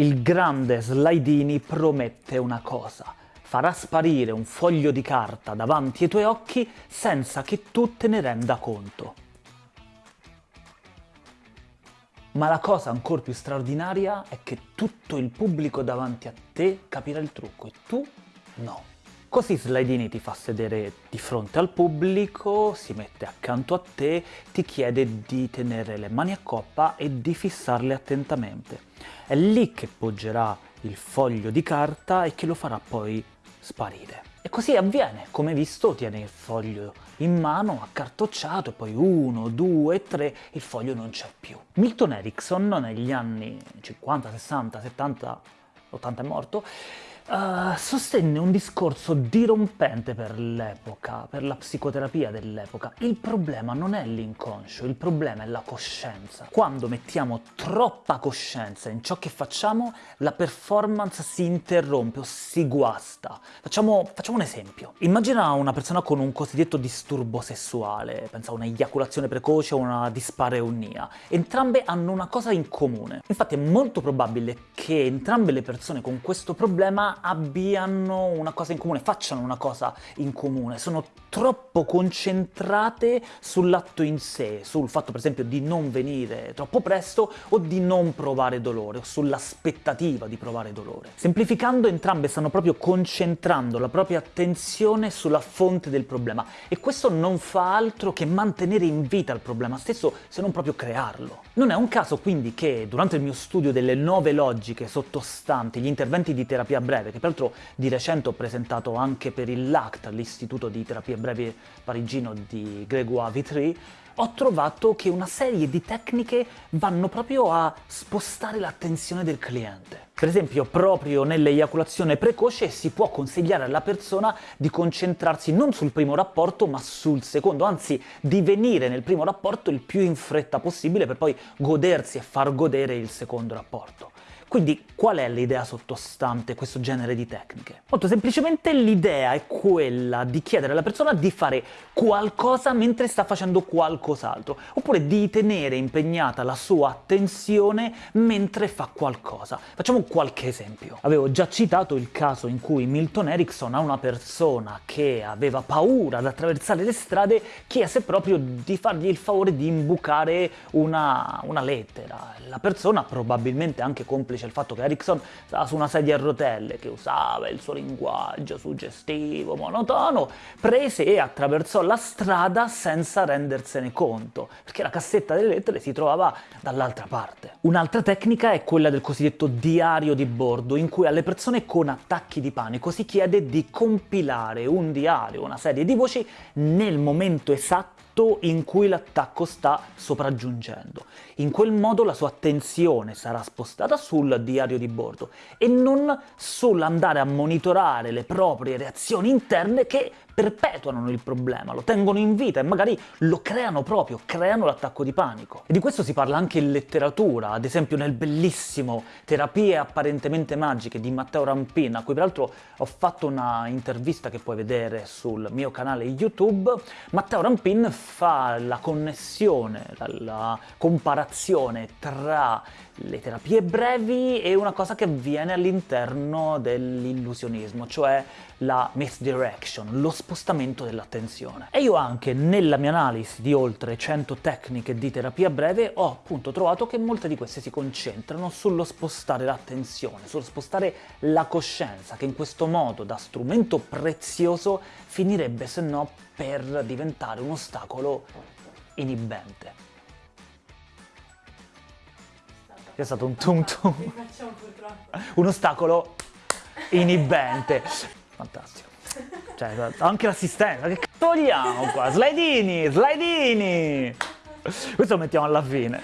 Il grande Slidini promette una cosa. Farà sparire un foglio di carta davanti ai tuoi occhi senza che tu te ne renda conto. Ma la cosa ancora più straordinaria è che tutto il pubblico davanti a te capirà il trucco e tu no. Così Slidini ti fa sedere di fronte al pubblico, si mette accanto a te, ti chiede di tenere le mani a coppa e di fissarle attentamente. È lì che poggerà il foglio di carta e che lo farà poi sparire. E così avviene, come visto tiene il foglio in mano, accartocciato, e poi uno, due, tre, il foglio non c'è più. Milton Erickson negli anni 50, 60, 70, 80 è morto, uh, sostenne un discorso dirompente per l'epoca, per la psicoterapia dell'epoca. Il problema non è l'inconscio, il problema è la coscienza. Quando mettiamo troppa coscienza in ciò che facciamo, la performance si interrompe o si guasta. Facciamo, facciamo un esempio. Immagina una persona con un cosiddetto disturbo sessuale, pensa a un'eiaculazione precoce o una dispareunia. Entrambe hanno una cosa in comune. Infatti è molto probabile che entrambe le persone con questo problema abbiano una cosa in comune, facciano una cosa in comune, sono troppo concentrate sull'atto in sé, sul fatto per esempio di non venire troppo presto o di non provare dolore, o sull'aspettativa di provare dolore. Semplificando, entrambe stanno proprio concentrando la propria attenzione sulla fonte del problema e questo non fa altro che mantenere in vita il problema stesso, se non proprio crearlo. Non è un caso quindi che durante il mio studio delle nuove logiche sottostanti gli interventi di terapia breve che peraltro di recente ho presentato anche per il LACT, l'Istituto di Terapia Breve Parigino di Grégoire Vitry, ho trovato che una serie di tecniche vanno proprio a spostare l'attenzione del cliente. Per esempio, proprio nell'eiaculazione precoce si può consigliare alla persona di concentrarsi non sul primo rapporto, ma sul secondo, anzi di venire nel primo rapporto il più in fretta possibile per poi godersi e far godere il secondo rapporto. Quindi qual è l'idea sottostante questo genere di tecniche? Molto semplicemente l'idea è quella di chiedere alla persona di fare qualcosa mentre sta facendo qualcos'altro, oppure di tenere impegnata la sua attenzione mentre fa qualcosa. Facciamo qualche esempio. Avevo già citato il caso in cui Milton Erickson a una persona che aveva paura ad attraversare le strade chiese proprio di fargli il favore di imbucare una, una lettera. La persona, probabilmente anche complice il fatto che Erickson stava su una sedia a rotelle, che usava il suo linguaggio suggestivo, monotono, prese e attraversò la strada senza rendersene conto, perché la cassetta delle lettere si trovava dall'altra parte. Un'altra tecnica è quella del cosiddetto diario di bordo, in cui alle persone con attacchi di panico si chiede di compilare un diario, una serie di voci, nel momento esatto in cui l'attacco sta sopraggiungendo. In quel modo la sua attenzione sarà spostata sul diario di bordo e non sull'andare a monitorare le proprie reazioni interne che perpetuano il problema, lo tengono in vita e magari lo creano proprio, creano l'attacco di panico. E di questo si parla anche in letteratura, ad esempio nel bellissimo Terapie apparentemente magiche di Matteo Rampin, a cui peraltro ho fatto una intervista che puoi vedere sul mio canale YouTube. Matteo Rampin fa la connessione, la, la comparazione tra le terapie brevi e una cosa che avviene all'interno dell'illusionismo, cioè la misdirection, lo spostamento dell'attenzione. E io anche nella mia analisi di oltre 100 tecniche di terapia breve ho appunto trovato che molte di queste si concentrano sullo spostare l'attenzione, sullo spostare la coscienza, che in questo modo da strumento prezioso finirebbe se no per diventare un ostacolo inibente. È stato un tum tum. Un ostacolo inibente. Fantastico. Cioè, anche l'assistenza, che cazzo vogliamo qua? Slidini, slidini! Questo lo mettiamo alla fine.